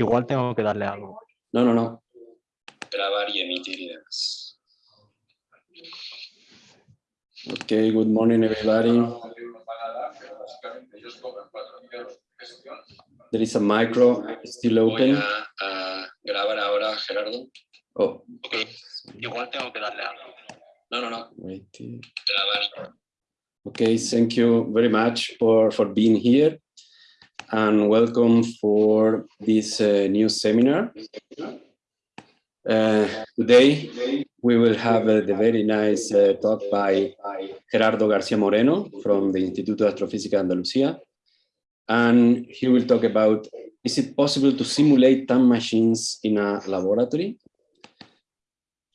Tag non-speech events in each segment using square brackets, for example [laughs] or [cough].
Igual tengo que darle algo. No, no, no. Grabar y emitir y demás. Okay, good morning, everybody. There is a micro still Voy open. a, a grabar ahora, Gerardo. Oh, Ok. Igual tengo que darle algo. No, no, no. wait. Grabar. Okay, thank you very much for, for being here and welcome for this uh, new seminar. Uh, today, we will have uh, the very nice uh, talk by Gerardo García Moreno from the Instituto de Astrofísica Andalucía. And he will talk about, is it possible to simulate time machines in a laboratory?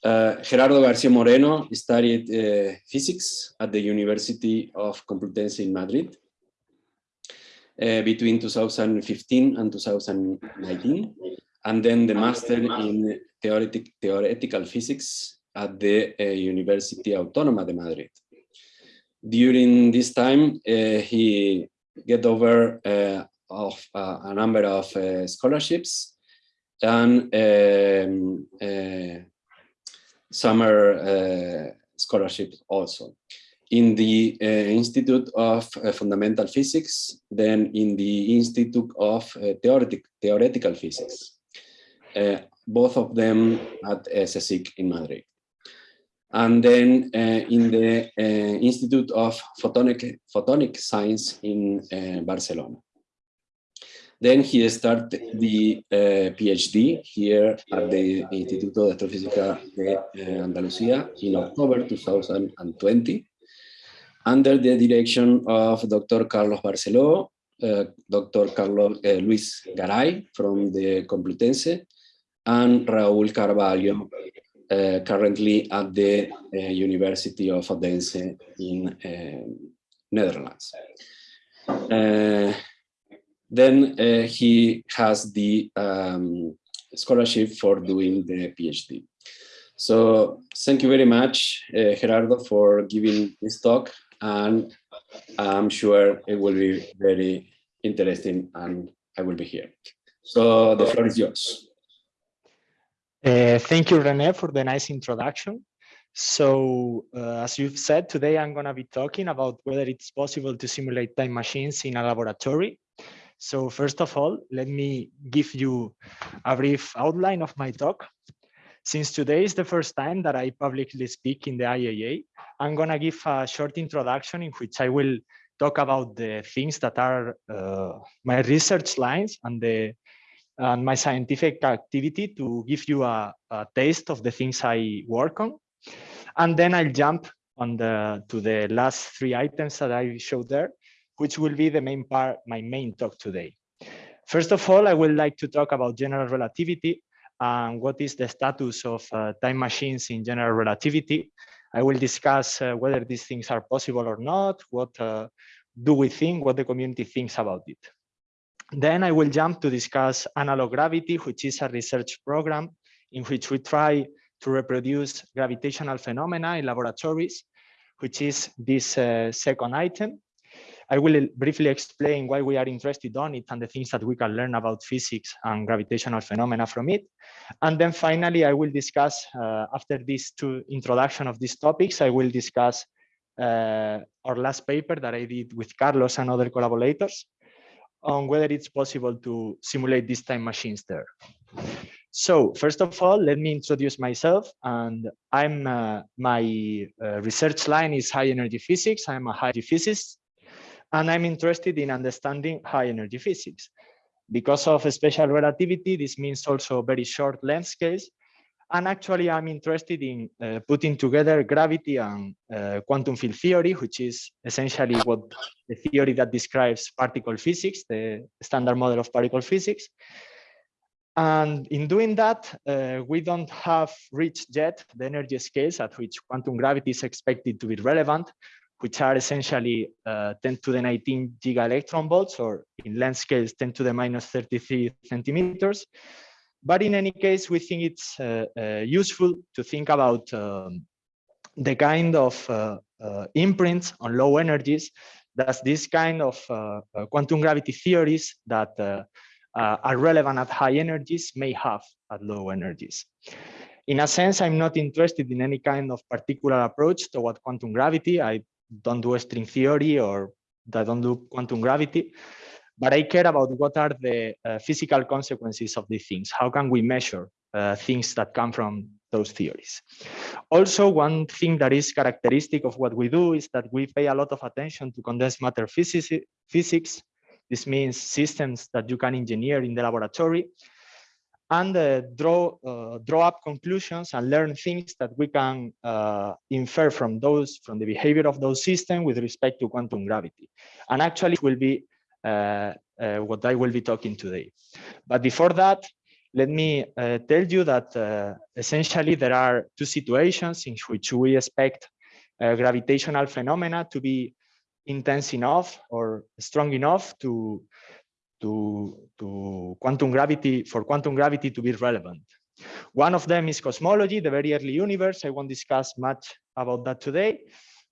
Uh, Gerardo García Moreno studied uh, physics at the University of Complutense in Madrid uh, between 2015 and 2019, and then the master in theoretic, theoretical physics at the uh, University Autónoma de Madrid. During this time, uh, he get over uh, of uh, a number of uh, scholarships and um, summer scholarships also in the uh, Institute of uh, Fundamental Physics, then in the Institute of uh, Theoretic, Theoretical Physics, both of them at CSIC in Madrid. And then in the Institute of Photonic, Photonic Science in Barcelona. Then he started the PhD here at the Instituto de Astrofísica de Andalucía in October 2020, under the direction of Dr. Carlos Barceló, uh, Dr. Carlos uh, Luis Garay from the Complutense, and Raúl Carballo, uh, currently at the uh, University of Odense in uh, Netherlands. Uh, then he has the um, scholarship for doing the PhD. So thank you very much, Gerardo, for giving this talk, and I'm sure it will be very interesting, and I will be here. So the floor is yours. Uh, thank you, Rene, for the nice introduction. So, uh, as you've said, today I'm going to be talking about whether it's possible to simulate time machines in a laboratory. So first of all, let me give you a brief outline of my talk. Since today is the first time that I publicly speak in the IAA, I'm going to give a short introduction in which I will talk about the things that are uh, my research lines and the and my scientific activity to give you a, a, taste of the things I work on. And then I'll jump on the to the last three items that I showed there, which will be the main part, my main talk today. First of all, I would like to talk about general relativity and what is the status of uh, time machines in general relativity. I will discuss uh, whether these things are possible or not, what uh, do we think, what the community thinks about it. Then I will jump to discuss analog gravity, which is a research program in which we try to reproduce gravitational phenomena in laboratories, which is this uh, second item. I will briefly explain why we are interested on it and the things that we can learn about physics and gravitational phenomena from it. And then finally, I will discuss, uh, after these two introduction of these topics, I will discuss uh, our last paper that I did with Carlos and other collaborators on whether it's possible to simulate these time machines there. So first of all, let me introduce myself. And I'm uh, my uh, research line is high energy physics. I'm a high physicist, and I'm interested in understanding high energy physics. Because of special relativity, this means also very short length scales. And actually, I'm interested in uh, putting together gravity and uh, quantum field theory, which is essentially what the theory that describes particle physics, the standard model of particle physics. And in doing that, uh, we don't have reached yet the energy scales at which quantum gravity is expected to be relevant, which are essentially uh, 10 to the 19 giga electron volts, or in length scales 10 to the minus 33 centimeters. But in any case, we think it's uh, uh, useful to think about um, the kind of uh, uh, imprints on low energies that this kind of uh, quantum gravity theories that are relevant at high energies may have at low energies. In a sense, I'm not interested in any kind of particular approach toward quantum gravity. I don't do string theory or that don't do quantum gravity, but I care about what are the uh, physical consequences of these things. How can we measure uh, things that come from those theories? Also, one thing that is characteristic of what we do is that we pay a lot of attention to condensed matter physics. physics. This means systems that you can engineer in the laboratory and uh, draw uh, draw up conclusions and learn things that we can uh, infer from those from the behavior of those systems with respect to quantum gravity. And actually will be uh, uh, what i will be talking today. But before that let me uh, tell you that essentially there are two situations in which we expect gravitational phenomena to be intense enough or strong enough to to, to quantum gravity, for quantum gravity to be relevant. One of them is cosmology, the very early universe. I won't discuss much about that today,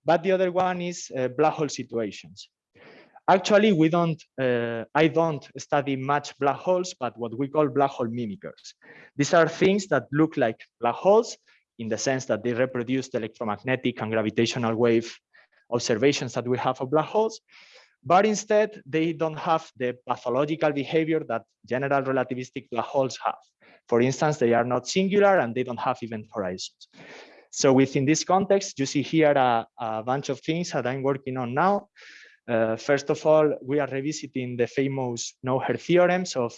but the other one is uh, black hole situations. Actually, we don't, uh, I don't study much black holes, but what we call black hole mimickers. These are things that look like black holes in the sense that they reproduce the electromagnetic and gravitational wave observations that we have of black holes, but instead they don't have the pathological behavior that general relativistic black holes have. For instance, they are not singular and they don't have event horizons. So within this context, you see here a, a bunch of things that I'm working on now. Uh, first of all, we are revisiting the famous no-hair theorems of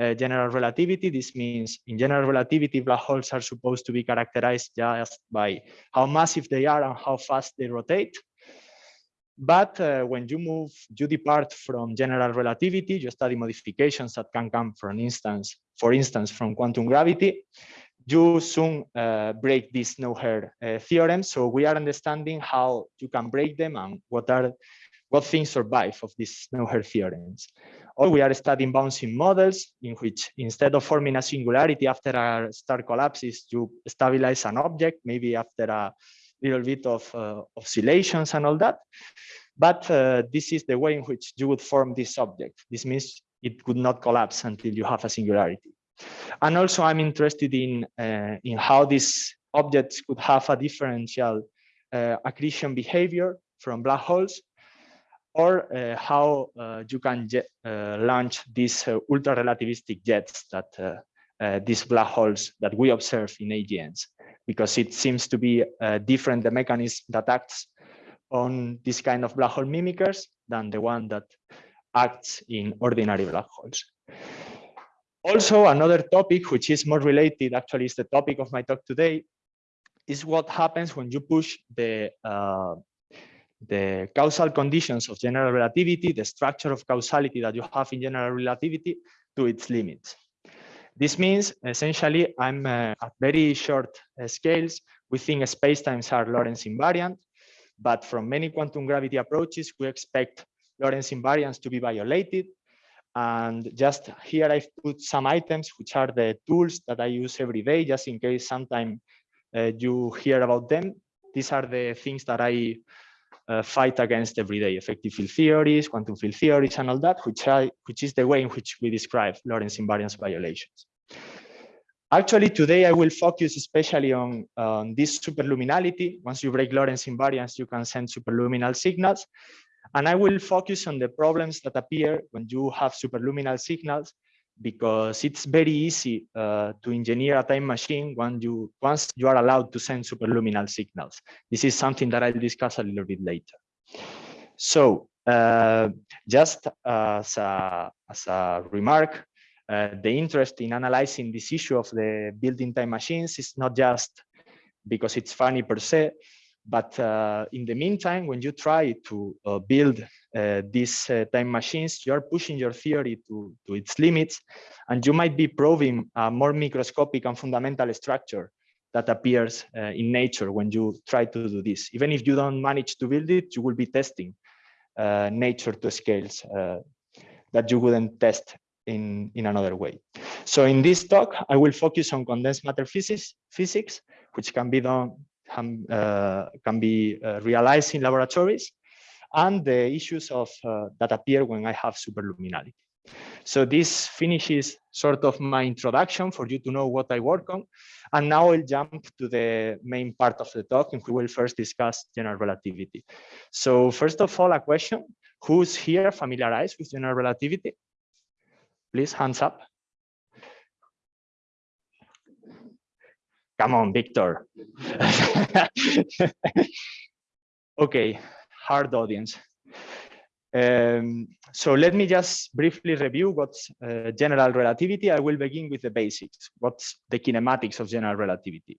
uh, general relativity. This means in general relativity, black holes are supposed to be characterized just by how massive they are and how fast they rotate. But uh, when you move, you depart from general relativity, you study modifications that can come from instance, for instance, from quantum gravity, you soon uh, break this no-hair uh, theorem. So we are understanding how you can break them and what are what things survive of these no-hair theorems. Or we are studying bouncing models in which instead of forming a singularity after a star collapses, you stabilize an object, maybe after a little bit of uh, oscillations and all that. But uh, this is the way in which you would form this object. This means it would not collapse until you have a singularity. And also I'm interested in, uh, in how these objects could have a differential uh, accretion behavior from black holes or uh, how uh, you can launch these ultra relativistic jets that these black holes that we observe in AGNs because it seems to be uh, different the mechanism that acts on this kind of black hole mimickers than the one that acts in ordinary black holes. Also, another topic which is more related, actually is the topic of my talk today, is what happens when you push the uh, the causal conditions of general relativity, the structure of causality that you have in general relativity to its limits. This means essentially I'm uh, at very short uh, scales. We think spacetimes are Lorentz invariant, but from many quantum gravity approaches, we expect Lorentz invariance to be violated. And just here I've put some items, which are the tools that I use every day, just in case sometime uh, you hear about them. These are the things that I uh, fight against everyday effective field theories, quantum field theories, and all that, which, I, which is the way in which we describe Lorentz invariance violations. Actually, today I will focus especially on, on this superluminality. Once you break Lorentz invariance, you can send superluminal signals. And I will focus on the problems that appear when you have superluminal signals because it's very easy uh, to engineer a time machine when you once you are allowed to send superluminal signals. This is something that I'll discuss a little bit later. So uh, just as a, as a remark, uh, the interest in analyzing this issue of the building time machines is not just because it's funny per se, but uh, in the meantime, when you try to uh, build uh, these uh, time machines, you are pushing your theory to, to its limits, and you might be probing a more microscopic and fundamental structure that appears uh, in nature when you try to do this. Even if you don't manage to build it, you will be testing uh, nature to scales that you wouldn't test in, in another way. So in this talk, I will focus on condensed matter physics, physics which can be done can, uh, can be uh, realized in laboratories, and the issues of uh, that appear when I have superluminality. So this finishes sort of my introduction for you to know what I work on. And now I'll jump to the main part of the talk and we will first discuss general relativity. So first of all, a question, who's here familiarized with general relativity? Please, hands up. Come on, Victor. [laughs] okay, hard audience. Um, so let me just briefly review what's uh, general relativity. I will begin with the basics. What's the kinematics of general relativity?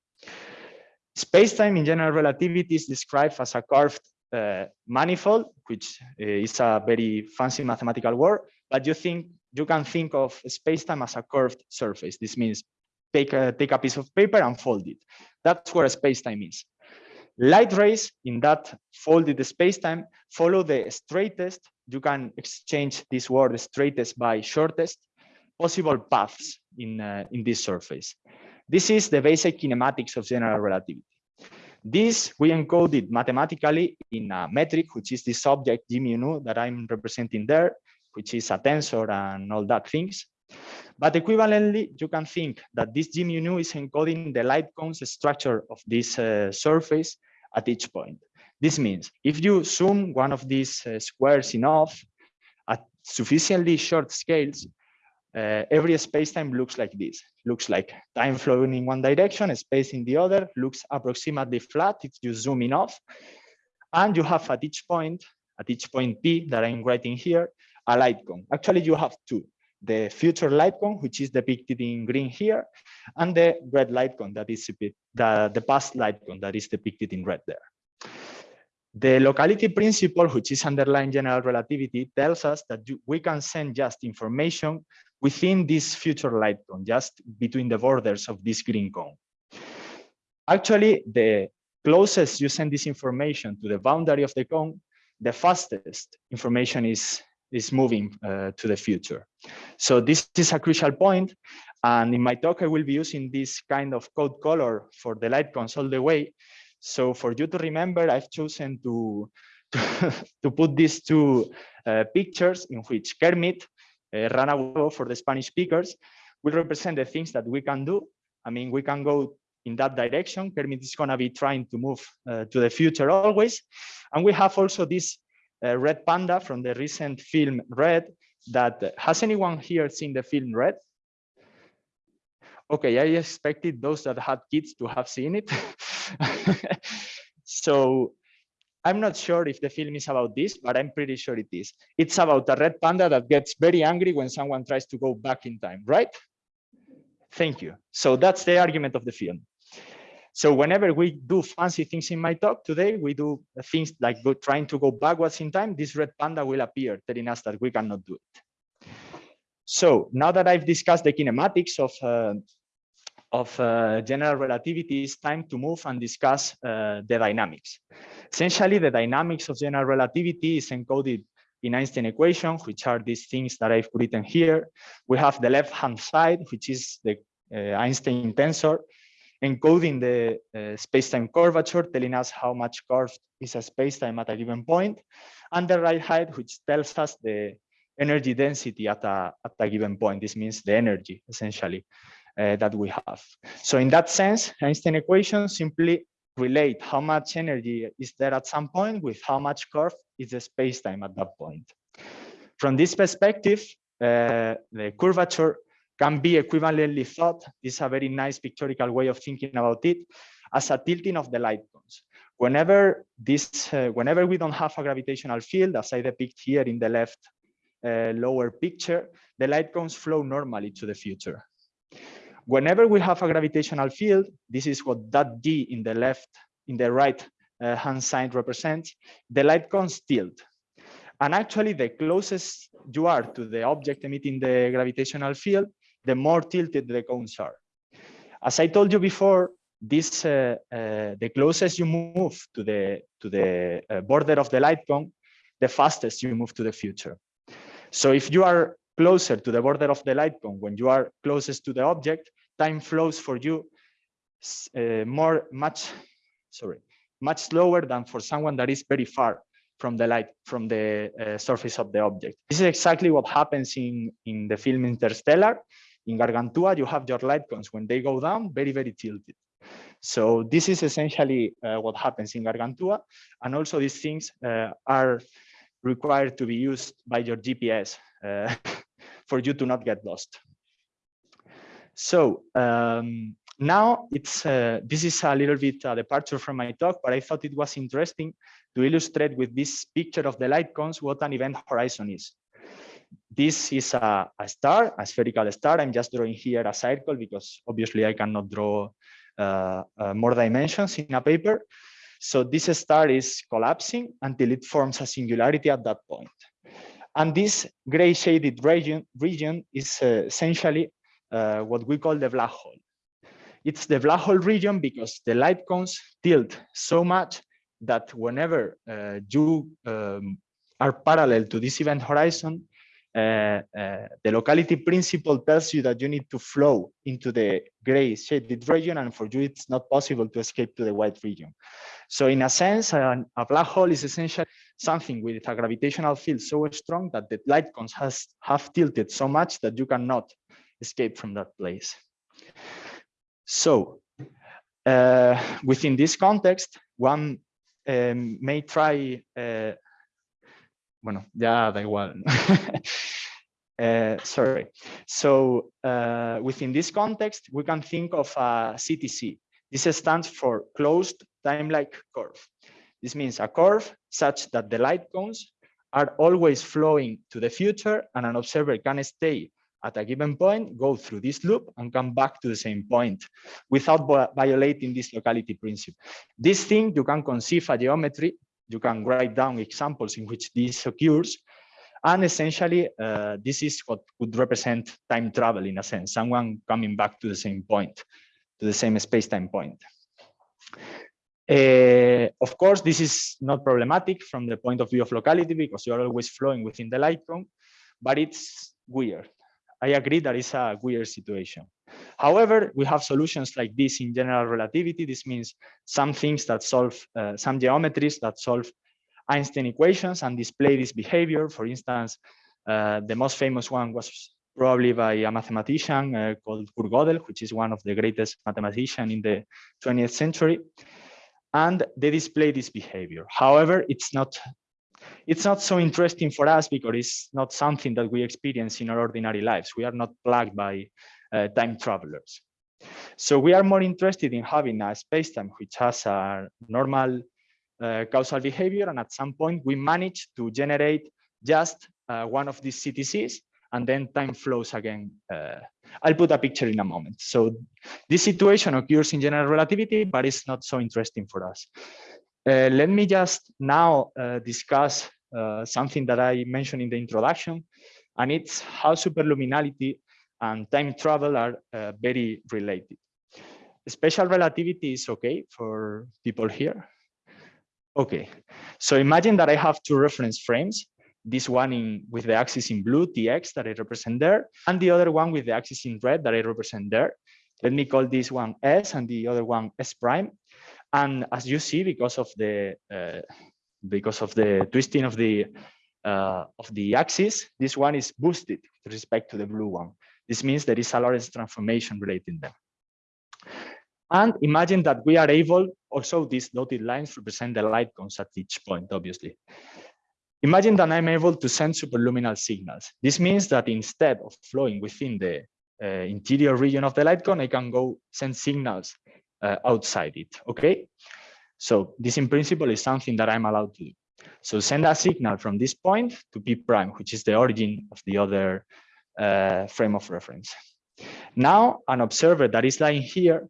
Space-time in general relativity is described as a curved uh, manifold, which uh, is a very fancy mathematical word, but you think you can think of space-time as a curved surface. This means take a, take a piece of paper and fold it. That's where space-time is. Light rays in that folded space-time follow the straightest, you can exchange this word straightest by shortest possible paths in, uh, in this surface. This is the basic kinematics of general relativity. This we encoded mathematically in a metric, which is the subject g mu that I'm representing there, which is a tensor and all that things. But equivalently, you can think that this g mu is encoding the light cones structure of this uh, surface at each point. This means if you zoom one of these uh, squares enough at sufficiently short scales, uh, every space-time looks like this. Looks like time flowing in one direction, space in the other, looks approximately flat if you zoom enough. And you have at each point, at each point P that I'm writing here, a light cone. Actually, you have two. The future light cone, which is depicted in green here, and the red light cone that is the, the past light cone that is depicted in red there. The locality principle, which is underlying general relativity, tells us that we can send just information within this future light cone, just between the borders of this green cone. Actually, the closest you send this information to the boundary of the cone, the fastest information is, is moving uh, to the future. So this is a crucial point. And in my talk, I will be using this kind of code color for the light cones all the way. So for you to remember, I've chosen to, to, [laughs] to put these two uh, pictures in which Kermit, uh, Rana for the Spanish speakers, will represent the things that we can do. I mean, we can go in that direction. Kermit is going to be trying to move uh, to the future always. And we have also this Uh, red panda from the recent film Red that uh, has anyone here seen the film Red? Okay, I expected those that had kids to have seen it. [laughs] so I'm not sure if the film is about this, but I'm pretty sure it is. It's about a red panda that gets very angry when someone tries to go back in time, right? Thank you. So that's the argument of the film. So whenever we do fancy things in my talk today, we do things like go, trying to go backwards in time, this red panda will appear telling us that we cannot do it. So now that I've discussed the kinematics of uh, of uh, general relativity, it's time to move and discuss uh, the dynamics. Essentially, the dynamics of general relativity is encoded in Einstein equation, which are these things that I've written here. We have the left-hand side, which is the uh, Einstein tensor, encoding the uh, space-time curvature, telling us how much curved is a space-time at a given point, and the right side, which tells us the energy density at a, at a given point. This means the energy, essentially uh, that we have. So in that sense, Einstein equations simply relate how much energy is there at some point with how much curve is the space-time at that point. From this perspective, uh, the curvature can be equivalently thought, this is a very nice pictorial way of thinking about it, as a tilting of the light cones. Whenever this, uh, whenever we don't have a gravitational field, as I depict here in the left uh, lower picture, the light cones flow normally to the future. Whenever we have a gravitational field, this is what that D in the left, in the right uh, hand side represents, the light cones tilt. And actually, the closest you are to the object emitting the gravitational field, the more tilted the cones are. As I told you before, this uh, uh, the closest you move to the to the uh, border of the light cone, the fastest you move to the future. So if you are closer to the border of the light cone when you are closest to the object, time flows for you uh, more, much, sorry, much slower than for someone that is very far from the light from the uh, surface of the object. This is exactly what happens in, in the film Interstellar. In Gargantua, you have your light cones when they go down, very, very tilted. So this is essentially uh, what happens in Gargantua. And also these things uh, are required to be used by your GPS uh, [laughs] for you to not get lost. So um, now it's uh, this is a little bit a departure from my talk, but I thought it was interesting to illustrate with this picture of the light cones what an event horizon is. This is a, a star, a spherical star. I'm just drawing here a circle because obviously I cannot draw uh, uh, more dimensions in a paper. So this star is collapsing until it forms a singularity at that point. And this gray shaded region, region is uh, essentially uh, what we call the black hole. It's the black hole region because the light cones tilt so much that whenever uh, you um, are parallel to this event horizon, uh, uh, the locality principle tells you that you need to flow into the gray shaded region and for you it's not possible to escape to the white region. So in a sense, a, a black hole is essentially something with a gravitational field so strong that the light cones has have tilted so much that you cannot escape from that place. So uh, within this context, one um, may try, uh, bueno, ya da igual. uh, [laughs] sorry. So uh, within this context, we can think of a CTC. This stands for closed time-like curve. This means a curve such that the light cones are always flowing to the future and an observer can stay at a given point, go through this loop and come back to the same point without violating this locality principle. This thing, you can conceive a geometry, you can write down examples in which this occurs, and essentially, uh, this is what would represent time travel in a sense, someone coming back to the same point, to the same space-time point. Uh, of course, this is not problematic from the point of view of locality because you're always flowing within the light cone, but it's weird. I agree that is a weird situation. However, we have solutions like this in general relativity. This means some things that solve, uh, some geometries that solve Einstein equations and display this behavior. For instance, uh, the most famous one was probably by a mathematician uh, called Kurt Gödel, which is one of the greatest mathematicians in the 20th century. And they display this behavior. However, it's not it's not so interesting for us because it's not something that we experience in our ordinary lives. We are not plagued by time travelers. So we are more interested in having a space-time which has a normal uh, causal behavior. And at some point we manage to generate just uh, one of these CTCs and then time flows again. Uh, I'll put a picture in a moment. So this situation occurs in general relativity, but it's not so interesting for us. Uh, let me just now uh, discuss uh, something that I mentioned in the introduction, and it's how superluminality and time travel are uh, very related. Special relativity is okay for people here. Okay, so imagine that I have two reference frames, this one in with the axis in blue, tx that I represent there, and the other one with the axis in red that I represent there. Let me call this one S and the other one S prime. And as you see, because of the uh, because of the twisting of the uh, of the axis, this one is boosted with respect to the blue one. This means there is a Lorentz transformation relating them. And imagine that we are able, also these dotted lines represent the light cones at each point, obviously. Imagine that I'm able to send superluminal signals. This means that instead of flowing within the uh, interior region of the light cone, I can go send signals uh, outside it, okay? So this in principle is something that I'm allowed to do. So send a signal from this point to P prime, which is the origin of the other uh, frame of reference. Now, an observer that is lying here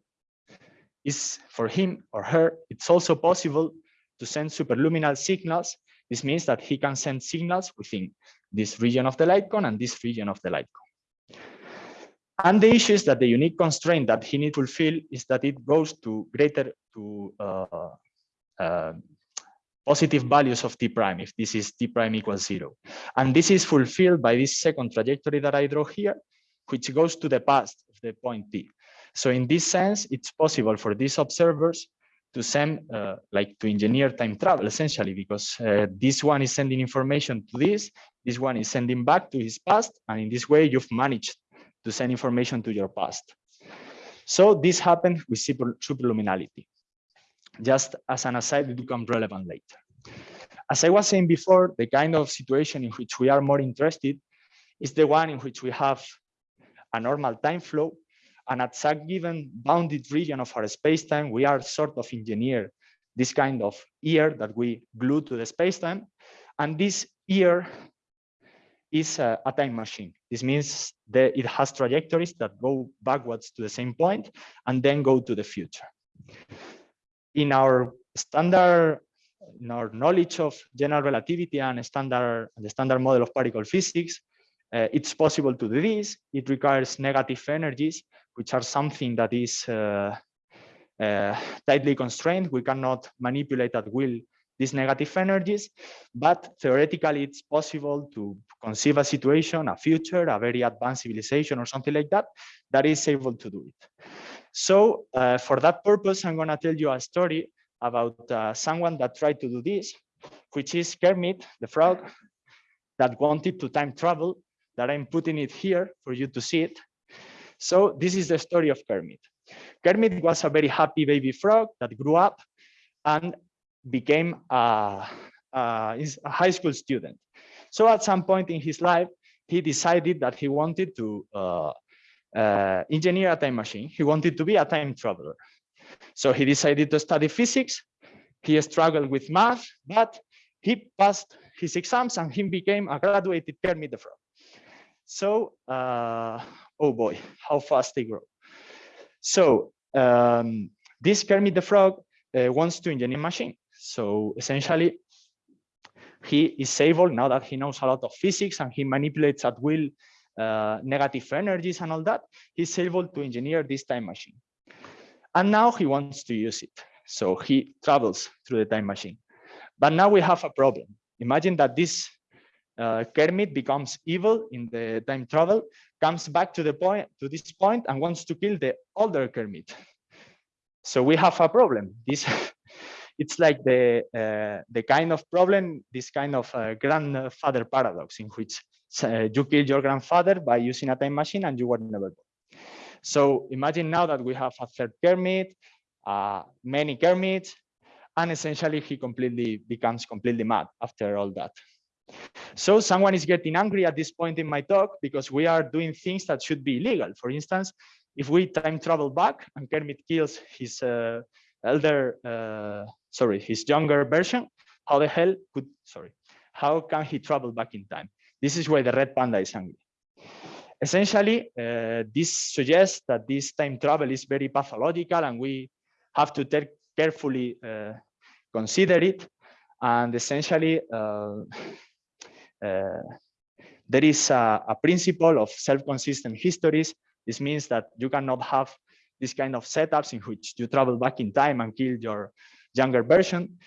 is for him or her, it's also possible to send superluminal signals. This means that he can send signals within this region of the light cone and this region of the light cone. And the issue is that the unique constraint that he needs to fulfill is that it goes to greater to uh, uh, positive values of t prime if this is t prime equals zero. And this is fulfilled by this second trajectory that I draw here, which goes to the past of the point t. So in this sense, it's possible for these observers to send, uh, like to engineer time travel essentially, because uh, this one is sending information to this, this one is sending back to his past, and in this way you've managed to send information to your past. So this happened with super, superluminality. Just as an aside, it become relevant later. As I was saying before, the kind of situation in which we are more interested is the one in which we have a normal time flow and at some given bounded region of our space-time, we are sort of engineer this kind of ear that we glue to the space-time. And this ear is a, a, time machine. This means that it has trajectories that go backwards to the same point and then go to the future. In our standard, in our knowledge of general relativity and standard, the standard model of particle physics, uh, it's possible to do this. It requires negative energies, which are something that is uh, uh, tightly constrained. We cannot manipulate at will these negative energies, but theoretically it's possible to conceive a situation, a future, a very advanced civilization or something like that, that is able to do it. So uh, for that purpose, I'm gonna tell you a story about uh, someone that tried to do this, which is Kermit, the frog, that wanted to time travel, that I'm putting it here for you to see it. So this is the story of Kermit. Kermit was a very happy baby frog that grew up and became a, a, a, high school student. So at some point in his life, he decided that he wanted to uh, uh, engineer a time machine. He wanted to be a time traveler. So he decided to study physics. He struggled with math, but he passed his exams and he became a graduated Kermit the Frog. So, uh, oh boy, how fast they grow. So um, this Kermit the Frog uh, wants to engineer machine. So essentially, he is able, now that he knows a lot of physics and he manipulates at will negative energies and all that, he's able to engineer this time machine. And now he wants to use it. So he travels through the time machine. But now we have a problem. Imagine that this uh, Kermit becomes evil in the time travel, comes back to the point to this point and wants to kill the older Kermit. So we have a problem. This [laughs] it's like the uh, the kind of problem, this kind of uh, grandfather paradox in which uh, you kill your grandfather by using a time machine and you were never born. So imagine now that we have a third Kermit, uh, many Kermits, and essentially he completely becomes completely mad after all that. So someone is getting angry at this point in my talk because we are doing things that should be illegal. For instance, if we time travel back and Kermit kills his uh, elder uh, sorry, his younger version, how the hell could, sorry, how can he travel back in time? This is why the red panda is angry. Essentially, uh, this suggests that this time travel is very pathological and we have to take carefully uh, consider it. And essentially, uh, [laughs] uh there is a, a principle of self-consistent histories. This means that you cannot have this kind of setups in which you travel back in time and kill your younger version.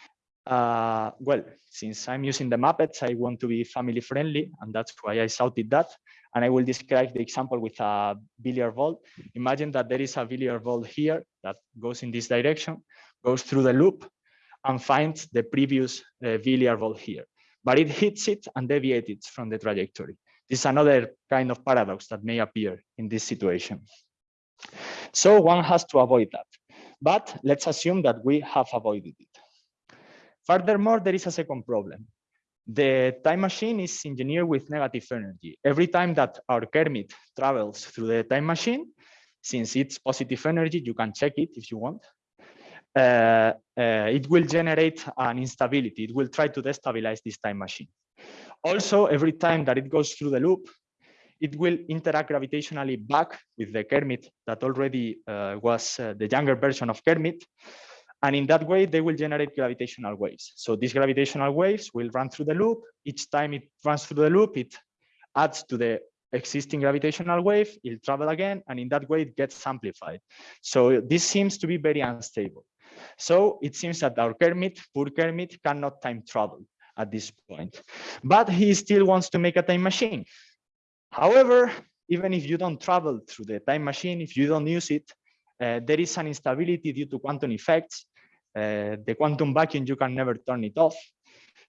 Uh, well, since I'm using the Muppets, I want to be family friendly, and that's why I shouted that. And I will describe the example with a billiard ball. Imagine that there is a billiard ball here that goes in this direction, goes through the loop, and finds the previous uh, billiard ball here. But it hits it and deviates from the trajectory. This is another kind of paradox that may appear in this situation. So one has to avoid that. But let's assume that we have avoided it. Furthermore, there is a second problem. The time machine is engineered with negative energy. Every time that our Kermit travels through the time machine, since it's positive energy, you can check it if you want, uh, uh, it will generate an instability. It will try to destabilize this time machine. Also, every time that it goes through the loop, it will interact gravitationally back with the Kermit that already uh, was uh, the younger version of Kermit. And in that way, they will generate gravitational waves. So these gravitational waves will run through the loop. Each time it runs through the loop, it adds to the existing gravitational wave, it'll travel again, and in that way it gets amplified. So this seems to be very unstable. So it seems that our Kermit, poor Kermit, cannot time travel at this point. But he still wants to make a time machine. However, even if you don't travel through the time machine, if you don't use it, uh, there is an instability due to quantum effects uh, the quantum vacuum, you can never turn it off.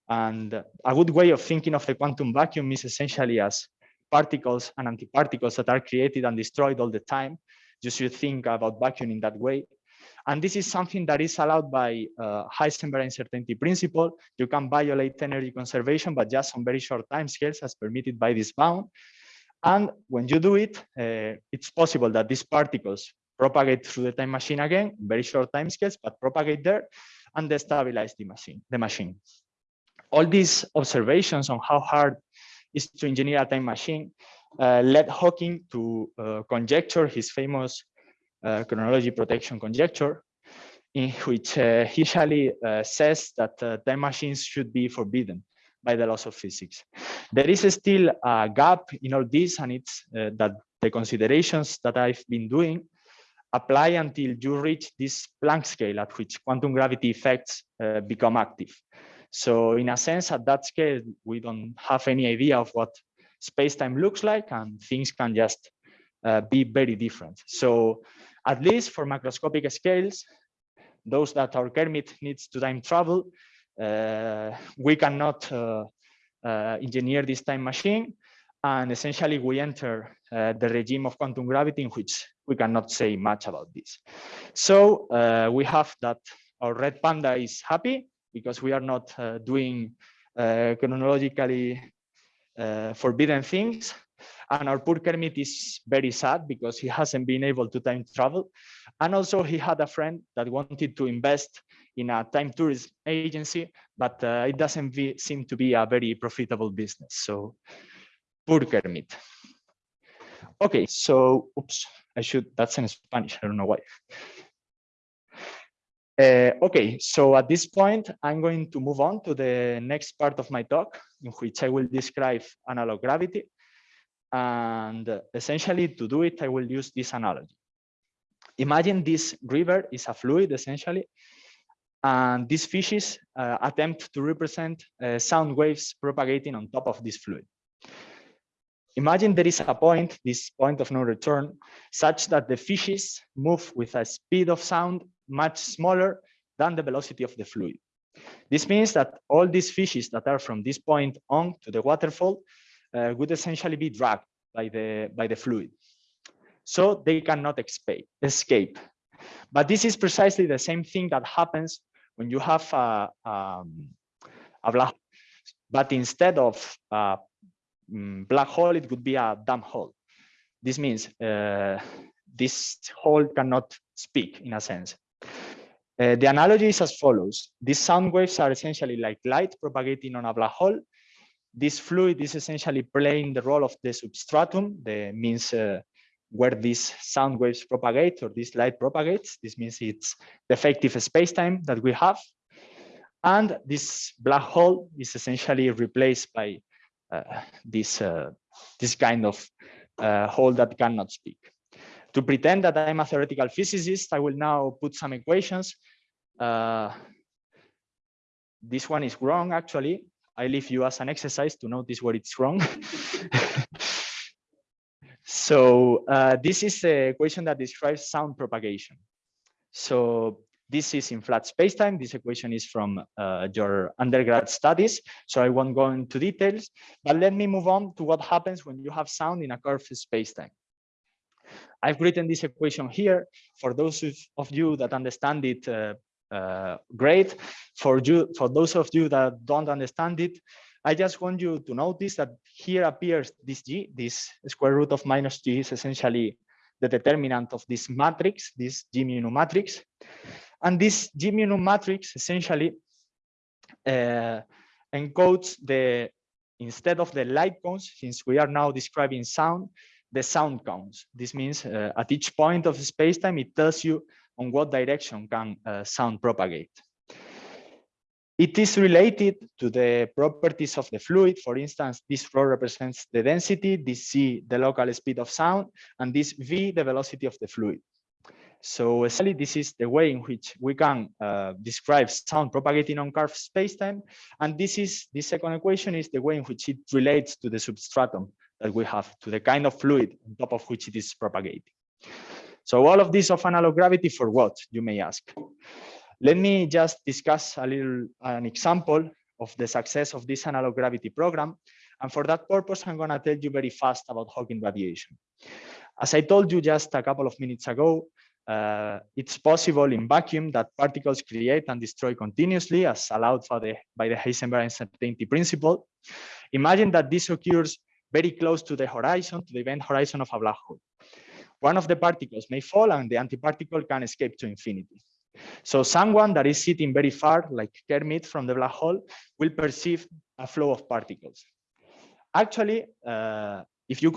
And a good way of thinking of the quantum vacuum is essentially as particles and antiparticles that are created and destroyed all the time. You should think about vacuum in that way. And this is something that is allowed by uh, Heisenberg uncertainty principle. You can violate energy conservation, but just on very short time scales as permitted by this bound. And when you do it, uh, it's possible that these particles propagate through the time machine again, very short time scales, but propagate there and destabilize the machine. The machine. All these observations on how hard is to engineer a time machine uh, led Hawking to uh, conjecture his famous uh, chronology protection conjecture, in which uh, he usually uh, says that time machines should be forbidden by the laws of physics. There is still a gap in all this, and it's that the considerations that I've been doing apply until you reach this Planck scale at which quantum gravity effects uh, become active. So in a sense, at that scale, we don't have any idea of what space-time looks like and things can just uh, be very different. So at least for macroscopic scales, those that our Kermit needs to time travel, uh, we cannot uh, uh, engineer this time machine. And essentially we enter uh, the regime of quantum gravity in which we cannot say much about this. So uh, we have that our red panda is happy because we are not uh, doing uh, chronologically uh, forbidden things. And our poor Kermit is very sad because he hasn't been able to time travel. And also he had a friend that wanted to invest in a time tourism agency, but it doesn't seem to be a very profitable business. So poor Kermit. Okay, so oops, I should, that's in Spanish, I don't know why. Uh, okay, so at this point, I'm going to move on to the next part of my talk, in which I will describe analog gravity. And essentially, to do it, I will use this analogy. Imagine this river is a fluid, essentially, and these fishes uh, attempt to represent uh, sound waves propagating on top of this fluid. Imagine there is a point, this point of no return, such that the fishes move with a speed of sound much smaller than the velocity of the fluid. This means that all these fishes that are from this point on to the waterfall uh, would essentially be dragged by the, by the fluid. So they cannot escape. But this is precisely the same thing that happens when you have a, um, a black, but instead of Mm, black hole, it would be a dumb hole. This means uh, this hole cannot speak in a sense. Uh, the analogy is as follows. These sound waves are essentially like light propagating on a black hole. This fluid is essentially playing the role of the substratum, the means uh, where these sound waves propagate or this light propagates. This means it's the effective space-time that we have. And this black hole is essentially replaced by this uh, this kind of uh, hole that cannot speak. To pretend that I'm a theoretical physicist, I will now put some equations. this one is wrong, actually. I leave you as an exercise to notice where it's wrong. [laughs] so uh, this is the equation that describes sound propagation. So this is in flat spacetime. This equation is from uh, your undergrad studies, so I won't go into details, but let me move on to what happens when you have sound in a curved spacetime. I've written this equation here for those of you that understand it uh, uh, great. For you, for those of you that don't understand it, I just want you to notice that here appears this g, this square root of minus g is essentially the determinant of this matrix, this G mu matrix. And this G mu matrix essentially uh, encodes the, instead of the light cones, since we are now describing sound, the sound cones. This means uh, at each point of space-time, it tells you on what direction can uh, sound propagate. It is related to the properties of the fluid. For instance, this rho represents the density, this c, the local speed of sound, and this v, the velocity of the fluid. So essentially, this is the way in which we can uh, describe sound propagating on curved spacetime. And this is this second equation is the way in which it relates to the substratum that we have, to the kind of fluid on top of which it is propagating. So all of this of analog gravity for what, you may ask? Let me just discuss a little an example of the success of this analog gravity program. And for that purpose, I'm going to tell you very fast about Hawking radiation. As I told you just a couple of minutes ago, uh, it's possible in vacuum that particles create and destroy continuously as allowed the, by the Heisenberg uncertainty principle. Imagine that this occurs very close to the horizon, to the event horizon of a black hole. One of the particles may fall and the antiparticle can escape to infinity. So someone that is sitting very far, like Kermit from the black hole, will perceive a flow of particles. Actually, uh, if you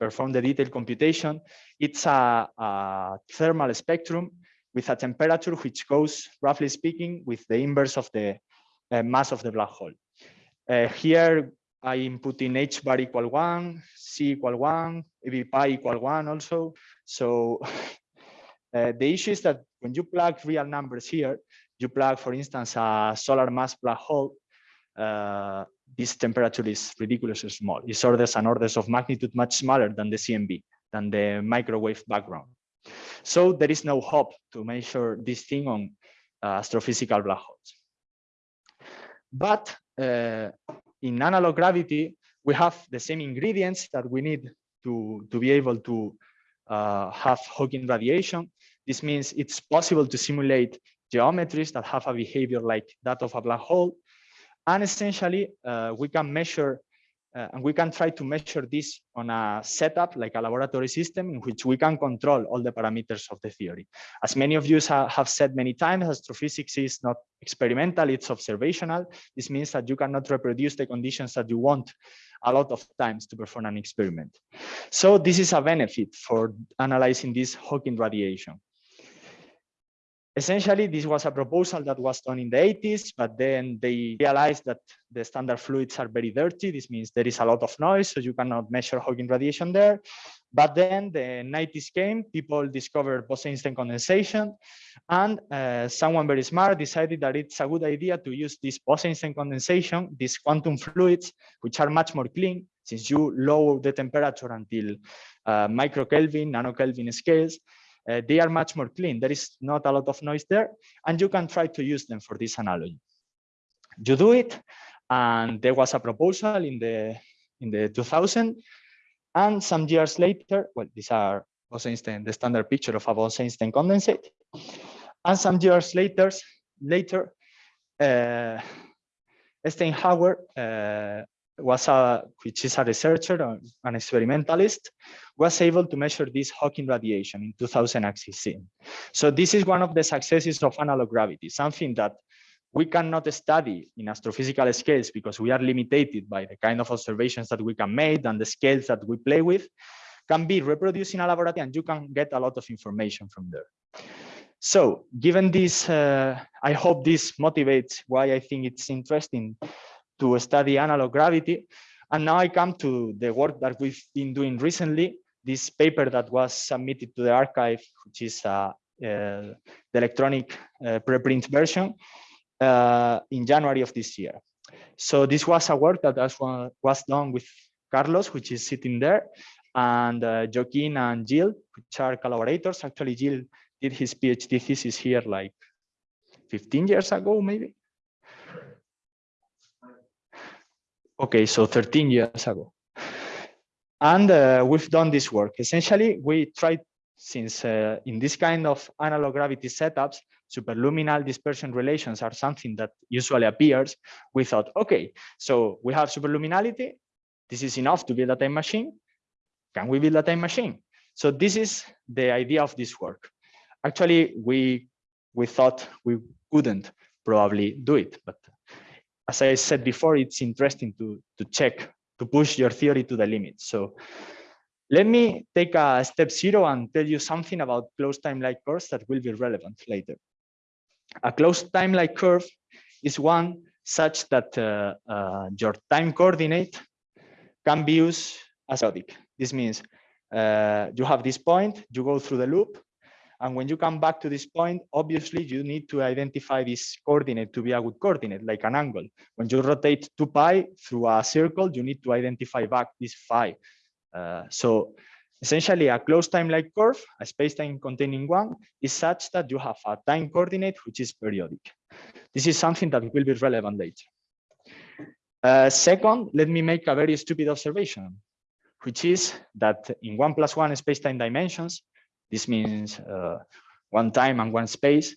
perform the detailed computation, it's a, a, thermal spectrum with a temperature which goes, roughly speaking, with the inverse of the uh, mass of the black hole. Uh, here, I input in h bar equal one, c equal one, ev pi equal one also. So [laughs] uh, the issue is that when you plug real numbers here, you plug, for instance, a solar mass black hole, uh, this temperature is ridiculously small. It's orders and orders of magnitude much smaller than the CMB, than the microwave background. So there is no hope to measure this thing on uh, astrophysical black holes. But uh, in analog gravity, we have the same ingredients that we need to, to be able to uh, have Hawking radiation. This means it's possible to simulate geometries that have a behavior like that of a black hole. And essentially, uh, we can measure uh, and we can try to measure this on a setup like a laboratory system in which we can control all the parameters of the theory. As many of you ha have said many times, astrophysics is not experimental, it's observational. This means that you cannot reproduce the conditions that you want a lot of times to perform an experiment. So this is a benefit for analyzing this Hawking radiation. Essentially, this was a proposal that was done in the 80s, but then they realized that the standard fluids are very dirty. This means there is a lot of noise, so you cannot measure Hawking radiation there. But then the 90s came, people discovered Bose-Einstein condensation, and uh, someone very smart decided that it's a good idea to use this Bose-Einstein condensation, these quantum fluids, which are much more clean, since you lower the temperature until uh, microkelvin, nanokelvin scales, uh, they are much more clean. There is not a lot of noise there, and you can try to use them for this analogy. You do it, and there was a proposal in the in the 2000, and some years later, well, these are Bose-Einstein, the standard picture of a Bose-Einstein condensate, and some years later, later, uh, Steinhauer uh, was a, which is a researcher, an experimentalist, was able to measure this Hawking radiation in 2016. So this is one of the successes of analog gravity, something that we cannot study in astrophysical scales because we are limited by the kind of observations that we can make and the scales that we play with, can be reproduced in a laboratory and you can get a lot of information from there. So given this, uh, I hope this motivates why I think it's interesting to study analog gravity. And now I come to the work that we've been doing recently, this paper that was submitted to the arXiv, which is uh, uh, the electronic uh, preprint version uh, in January of this year. So this was a work that was done with Carlos, which is sitting there, and uh, Joaquin and Gil, which are collaborators. Actually, Gil did his PhD thesis here like 15 years ago, maybe. Okay, so 13 years ago. And uh, we've done this work. Essentially, we tried, since uh, in this kind of analog gravity setups, superluminal dispersion relations are something that usually appears, we thought, okay, so we have superluminality. This is enough to build a time machine. Can we build a time machine? So this is the idea of this work. Actually, we we thought we couldn't probably do it, but as I said before, it's interesting to, to check, to push your theory to the limit. So let me take a step zero and tell you something about closed time-like curves that will be relevant later. A closed time-like curve is one such that uh, uh, your time coordinate can be used as periodic. This means uh, you have this point, you go through the loop, and when you come back to this point, obviously you need to identify this coordinate to be a good coordinate, like an angle. When you rotate 2 pi through a circle, you need to identify back this phi. Uh, so Essentially, a closed time-like curve, a space-time containing one, is such that you have a time coordinate which is periodic. This is something that will be relevant later. Uh, second, let me make a very stupid observation, which is that in one plus one space-time dimensions, this means uh, one time and one space,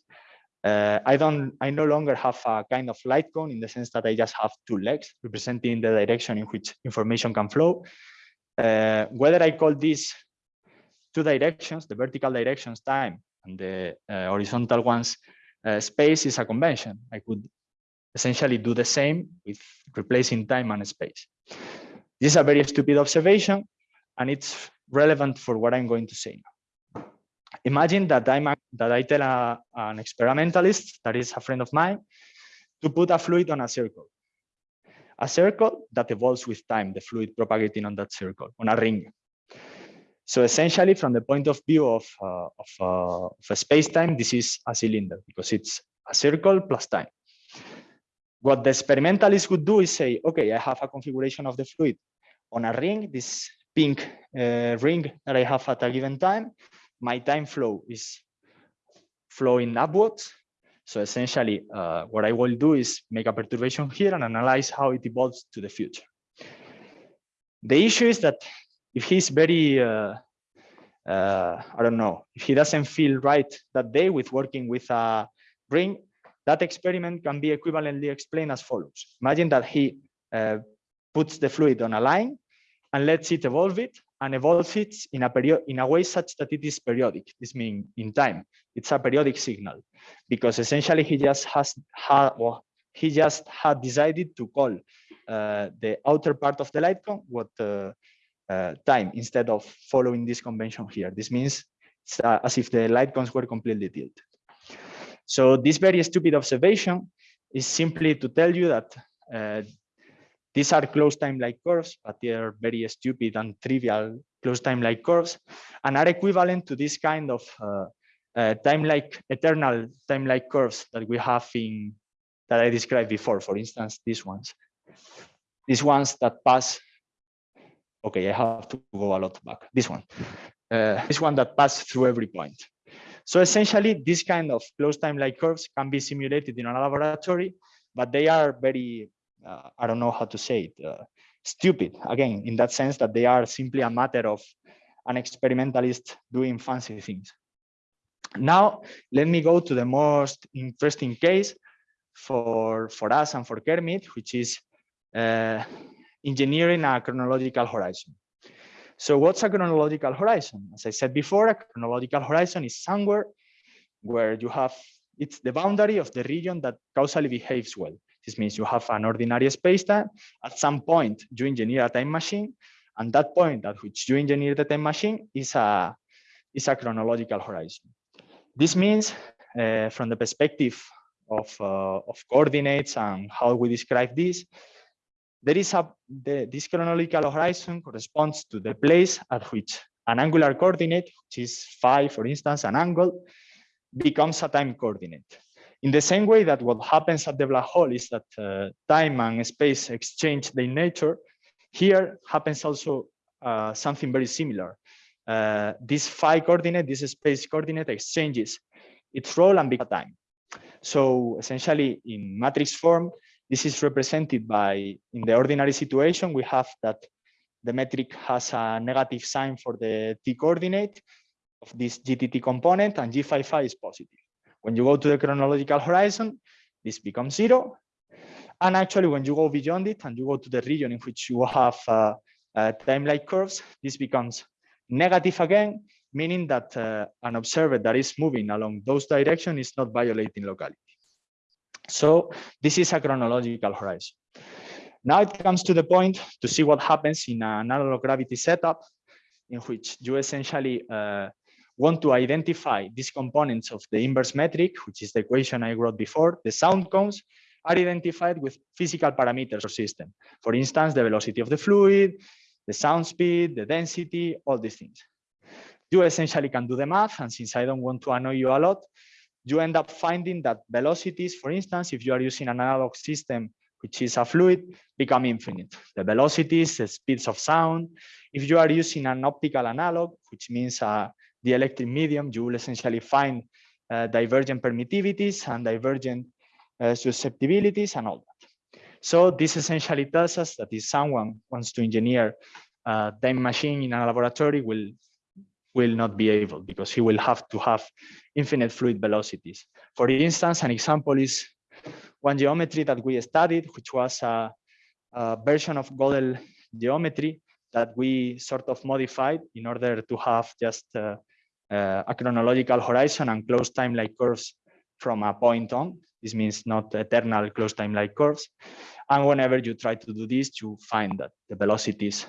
uh, I don't, I no longer have a kind of light cone in the sense that I just have two legs representing the direction in which information can flow. Uh, whether I call these two directions, the vertical directions time and the uh, horizontal ones uh, space is a convention. I could essentially do the same with replacing time and space. This is a very stupid observation and it's relevant for what I'm going to say now imagine that I'm that I tell a, an experimentalist that is a friend of mine to put a fluid on a circle, a circle that evolves with time, the fluid propagating on that circle, on a ring. So essentially, from the point of view of, uh, of, uh, of a space-time, this is a cylinder because it's a circle plus time. What the experimentalist would do is say, okay, I have a configuration of the fluid on a ring, this pink uh, ring that I have at a given time, my time flow is flowing upwards. So essentially, uh, what I will do is make a perturbation here and analyze how it evolves to the future. The issue is that if he's very, uh, uh, I don't know, if he doesn't feel right that day with working with a ring, that experiment can be equivalently explained as follows. Imagine that he uh, puts the fluid on a line and lets it evolve it and evolve it in a period in a way such that it is periodic. This means in time. It's a periodic signal because essentially he just has had well, he just had decided to call uh, the outer part of the light cone what uh, uh, time instead of following this convention here. This means it's uh, as if the light cones were completely tilted. So this very stupid observation is simply to tell you that uh, these are closed time-like curves, but they are very stupid and trivial closed time-like curves and are equivalent to this kind of uh, uh, time-like eternal time-like curves that we have in that I described before. For instance, these ones, these ones that pass. Okay, I have to go a lot back. This one, uh, this one that pass through every point. So essentially, this kind of closed time-like curves can be simulated in a laboratory, but they are very uh, I don't know how to say it, uh, stupid, again, in that sense that they are simply a matter of an experimentalist doing fancy things. Now, let me go to the most interesting case for, for us and for Kermit, which is uh, engineering a chronological horizon. So what's a chronological horizon? As I said before, a chronological horizon is somewhere where you have, it's the boundary of the region that causally behaves well. This means you have an ordinary spacetime. At some point, you engineer a time machine, and that point at which you engineer the time machine is a is a chronological horizon. This means, uh, from the perspective of uh, of coordinates and how we describe this, there is a the, this chronological horizon corresponds to the place at which an angular coordinate, which is phi, for instance, an angle, becomes a time coordinate. In the same way that what happens at the black hole is that uh, time and space exchange their nature, here happens also uh, something very similar. Uh, this phi coordinate, this space coordinate exchanges its role and becomes time. So essentially in matrix form, this is represented by, in the ordinary situation, we have that the metric has a negative sign for the t coordinate of this GTT component and G phi phi is positive. When you go to the chronological horizon, this becomes zero. And actually, when you go beyond it and you go to the region in which you have uh, uh, time-like curves, this becomes negative again, meaning that uh, an observer that is moving along those directions is not violating locality. So this is a chronological horizon. Now it comes to the point to see what happens in an analog gravity setup in which you essentially uh, want to identify these components of the inverse metric, which is the equation I wrote before, the sound cones are identified with physical parameters or system. For instance, the velocity of the fluid, the sound speed, the density, all these things. You essentially can do the math, and since I don't want to annoy you a lot, you end up finding that velocities, for instance, if you are using an analog system which is a fluid, become infinite. The velocities, the speeds of sound. If you are using an optical analog, which means uh, dielectric medium, you will essentially find uh, divergent permittivities and divergent uh, susceptibilities and all that. So this essentially tells us that if someone wants to engineer a time machine in a laboratory will will not be able because he will have to have infinite fluid velocities. For instance, an example is one geometry that we studied, which was a, a version of Gödel geometry that we sort of modified in order to have just uh, uh, a chronological horizon and closed time-like curves from a point on. This means not eternal closed time-like curves. And whenever you try to do this, you find that the velocities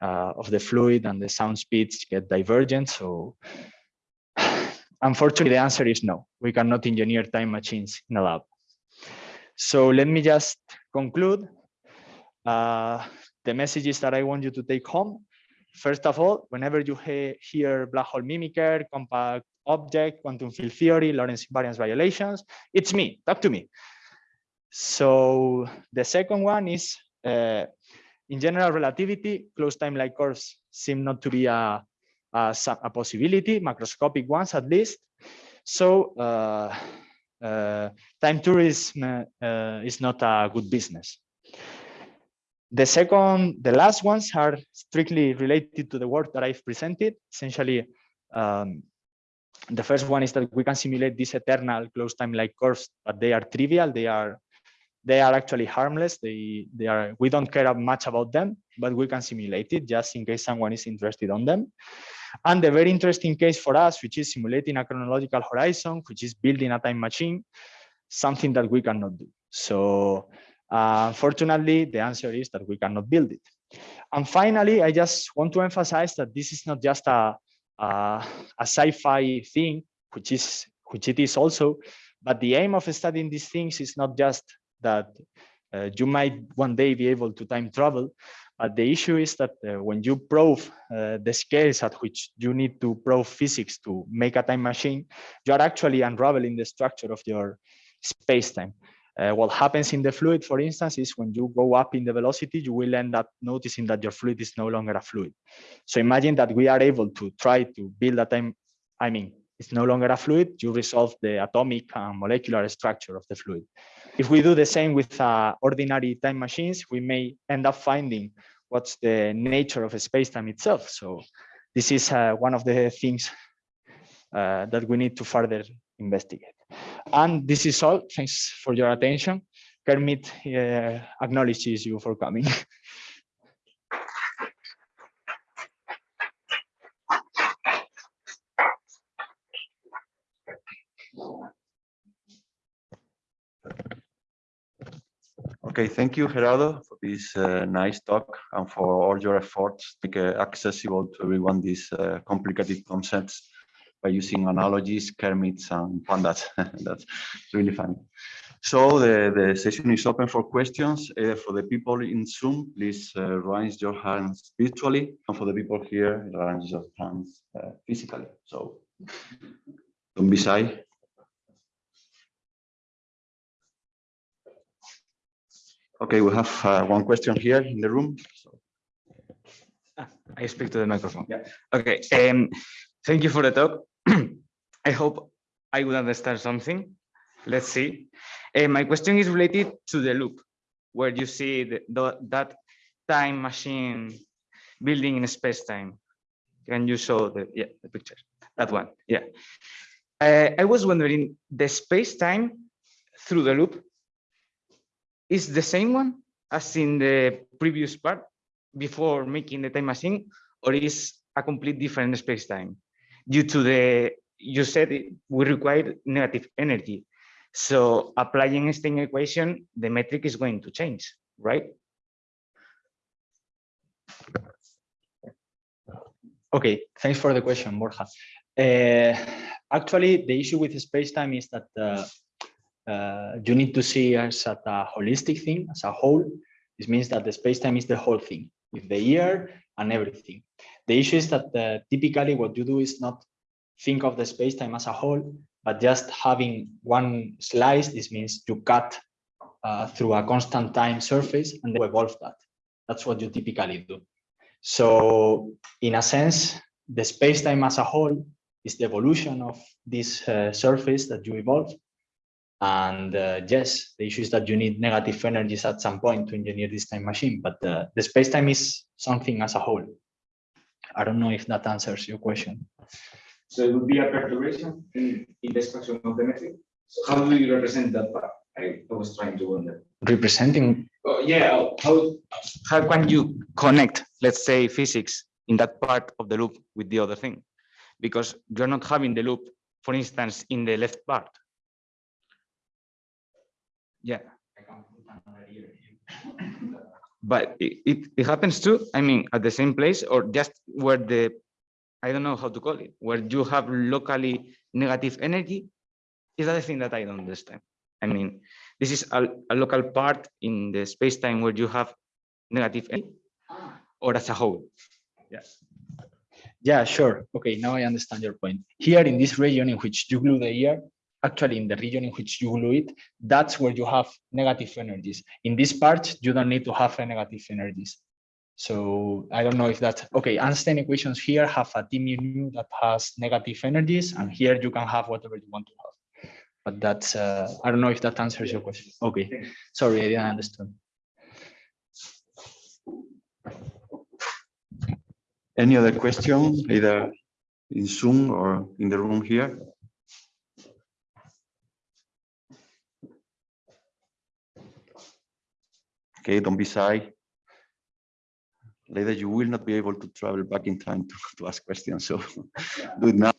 uh, of the fluid and the sound speeds get divergent. So [sighs] unfortunately, the answer is no. We cannot engineer time machines in a lab. So let me just conclude. Uh, the messages that I want you to take home. First of all, whenever you he hear black hole mimicker, compact object, quantum field theory, Lorentz invariance violations, it's me, talk to me. So the second one is uh, in general relativity, closed time-like curves seem not to be a, a, a, possibility, macroscopic ones at least. So uh, uh, time tourism uh, is not a good business. The second, the last ones are strictly related to the work that I've presented. Essentially, um, the first one is that we can simulate these eternal closed time-like curves, but they are trivial. They are they are actually harmless. They, they are, we don't care much about them, but we can simulate it just in case someone is interested on them. And the very interesting case for us, which is simulating a chronological horizon, which is building a time machine, something that we cannot do. So uh, unfortunately, the answer is that we cannot build it. And finally, I just want to emphasize that this is not just a, a, a sci-fi thing, which is which it is also, but the aim of studying these things is not just that uh, you might one day be able to time travel. But the issue is that uh, when you prove uh, the scales at which you need to prove physics to make a time machine, you are actually unraveling the structure of your space-time. Uh, what happens in the fluid, for instance, is when you go up in the velocity, you will end up noticing that your fluid is no longer a fluid. So imagine that we are able to try to build a time, I mean, it's no longer a fluid, you resolve the atomic and molecular structure of the fluid. If we do the same with uh, ordinary time machines, we may end up finding what's the nature of space-time itself. So this is uh, one of the things uh, that we need to further investigate. And this is all. Thanks for your attention. Kermit uh, acknowledges you for coming. [laughs] Okay, thank you, Gerardo, for this uh, nice talk and for all your efforts to make uh, accessible to everyone these uh, complicated concepts by using analogies, Kermits, and pandas. [laughs] That's really fun. So the, the session is open for questions. Uh, for the people in Zoom, please uh, raise your hands virtually. And for the people here, raise your hands uh, physically. So don't be shy. Okay, we have uh, one question here in the room. So. Ah, I speak to the microphone. Yeah. Okay. Um, thank you for the talk. I hope I would understand something. Let's see. Uh, my question is related to the loop, where you see the, the, that time machine building in space time. Can you show the yeah the picture? That one. Yeah. Uh, I was wondering the space time through the loop is the same one as in the previous part before making the time machine, or is a complete different space time due to the, you said it, we require negative energy. So applying Einstein equation, the metric is going to change, right? Okay, thanks for the question, Borja. Uh, actually, the issue with space-time is that uh, uh, you need to see as a holistic thing, as a whole. This means that the space-time is the whole thing, with the year and everything. The issue is that uh, typically what you do is not think of the space-time as a whole, but just having one slice, this means you cut uh, through a constant time surface and then evolve that. That's what you typically do. So in a sense, the space-time as a whole is the evolution of this uh, surface that you evolve. And uh, yes, the issue is that you need negative energies at some point to engineer this time machine, but uh, the space-time is something as a whole. I don't know if that answers your question. So it would be a perturbation in, in the extraction of the metric. So how do you represent that part? I, I was trying to wonder. Representing, Oh, yeah, how, how can you connect, let's say, physics in that part of the loop with the other thing? Because you're not having the loop, for instance, in the left part. Yeah. But it, it, it happens too, I mean, at the same place or just where the, I don't know how to call it, where you have locally negative energy? Is that the thing that I don't understand? I mean, this is a, a local part in the space-time where you have negative energy or as a whole? Yes. yeah, sure. Okay, now I understand your point. Here in this region in which you glue the ear, actually in the region in which you glue it, that's where you have negative energies. In this part, you don't need to have a negative energies. So I don't know if that, okay, Einstein equations here have a T mu that has negative energies, and here you can have whatever you want to have. But that's, uh, I don't know if that answers your question. Okay, sorry, I didn't understand. Any other question, either in Zoom or in the room here? Okay, don't be shy. Later, you will not be able to travel back in time to, [laughs] to ask questions, so do it now.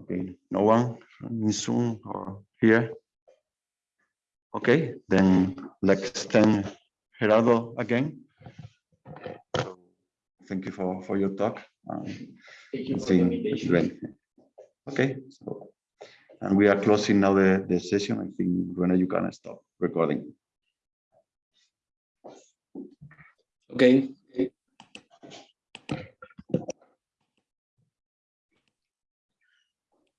Okay, no one in Zoom or here? Okay, then let's thank Gerardo again. So, Thank you for, for your talk. um, Thank you for the great. Okay, so, and we are closing now the, the session. I think, Rene, you can stop recording. Okay,